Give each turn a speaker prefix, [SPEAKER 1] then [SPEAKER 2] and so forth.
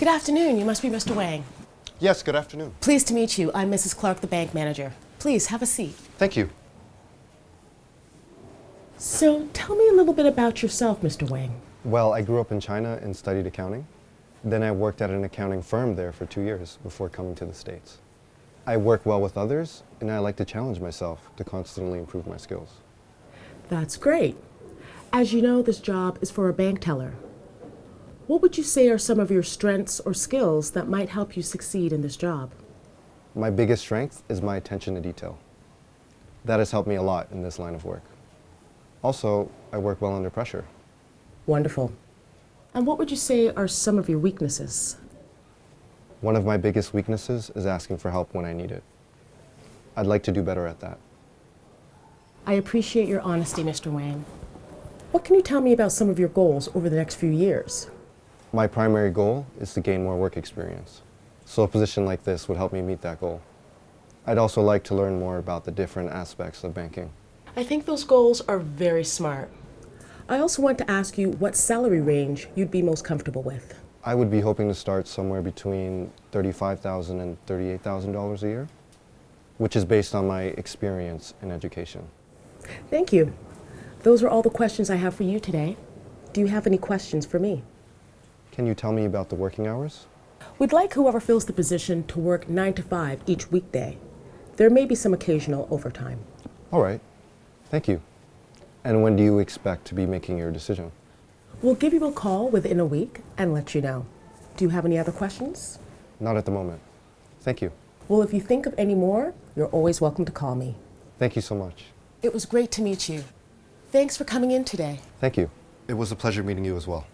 [SPEAKER 1] Good afternoon. You must be Mr. Wang.
[SPEAKER 2] Yes, good afternoon.
[SPEAKER 1] Pleased to meet you. I'm Mrs. Clark, the bank manager. Please have a seat.
[SPEAKER 2] Thank you.
[SPEAKER 1] So, tell me a little bit about yourself, Mr. Wang.
[SPEAKER 2] Well, I grew up in China and studied accounting. Then I worked at an accounting firm there for two years before coming to the States. I work well with others, and I like to challenge myself to constantly improve my skills.
[SPEAKER 1] That's great. As you know, this job is for a bank teller. What would you say are some of your strengths or skills that might help you succeed in this job?
[SPEAKER 2] My biggest strength is my attention to detail. That has helped me a lot in this line of work. Also, I work well under pressure.
[SPEAKER 1] Wonderful. And what would you say are some of your weaknesses?
[SPEAKER 2] One of my biggest weaknesses is asking for help when I need it. I'd like to do better at that.
[SPEAKER 1] I appreciate your honesty, Mr. Wang. What can you tell me about some of your goals over the next few years?
[SPEAKER 2] My primary goal is to gain more work experience, so a position like this would help me meet that goal. I'd also like to learn more about the different aspects of banking.
[SPEAKER 1] I think those goals are very smart. I also want to ask you what salary range you'd be most comfortable with.
[SPEAKER 2] I would be hoping to start somewhere between $35,000 and $38,000 a year, which is based on my experience in education.
[SPEAKER 1] Thank you. Those are all the questions I have for you today. Do you have any questions for me?
[SPEAKER 2] Can you tell me about the working hours?
[SPEAKER 1] We'd like whoever fills the position to work 9 to 5 each weekday. There may be some occasional overtime.
[SPEAKER 2] All right. Thank you. And when do you expect to be making your decision?
[SPEAKER 1] We'll give you a call within a week and let you know. Do you have any other questions?
[SPEAKER 2] Not at the moment. Thank you.
[SPEAKER 1] Well, if you think of any more, you're always welcome to call me.
[SPEAKER 2] Thank you so much.
[SPEAKER 1] It was great to meet you. Thanks for coming in today.
[SPEAKER 2] Thank you. It was a pleasure meeting you as well.